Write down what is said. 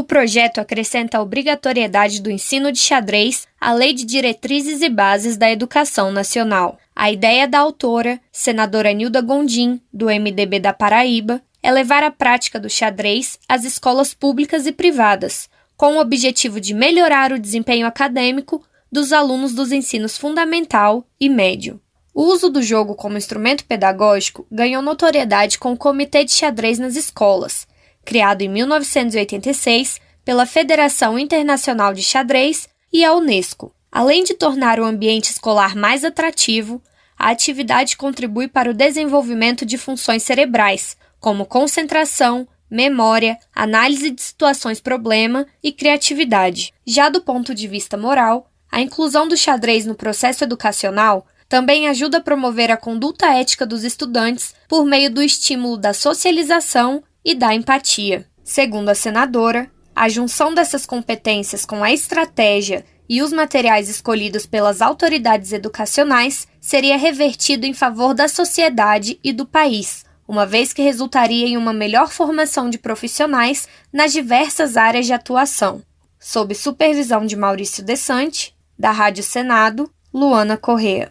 O projeto acrescenta a obrigatoriedade do ensino de xadrez à Lei de Diretrizes e Bases da Educação Nacional. A ideia da autora, senadora Nilda Gondim, do MDB da Paraíba, é levar a prática do xadrez às escolas públicas e privadas, com o objetivo de melhorar o desempenho acadêmico dos alunos dos ensinos fundamental e médio. O uso do jogo como instrumento pedagógico ganhou notoriedade com o Comitê de Xadrez nas Escolas, criado em 1986 pela Federação Internacional de Xadrez e a Unesco. Além de tornar o ambiente escolar mais atrativo, a atividade contribui para o desenvolvimento de funções cerebrais, como concentração, memória, análise de situações problema e criatividade. Já do ponto de vista moral, a inclusão do xadrez no processo educacional também ajuda a promover a conduta ética dos estudantes por meio do estímulo da socialização e da empatia. Segundo a senadora, a junção dessas competências com a estratégia e os materiais escolhidos pelas autoridades educacionais seria revertido em favor da sociedade e do país, uma vez que resultaria em uma melhor formação de profissionais nas diversas áreas de atuação. Sob supervisão de Maurício Desante, da Rádio Senado, Luana Correa.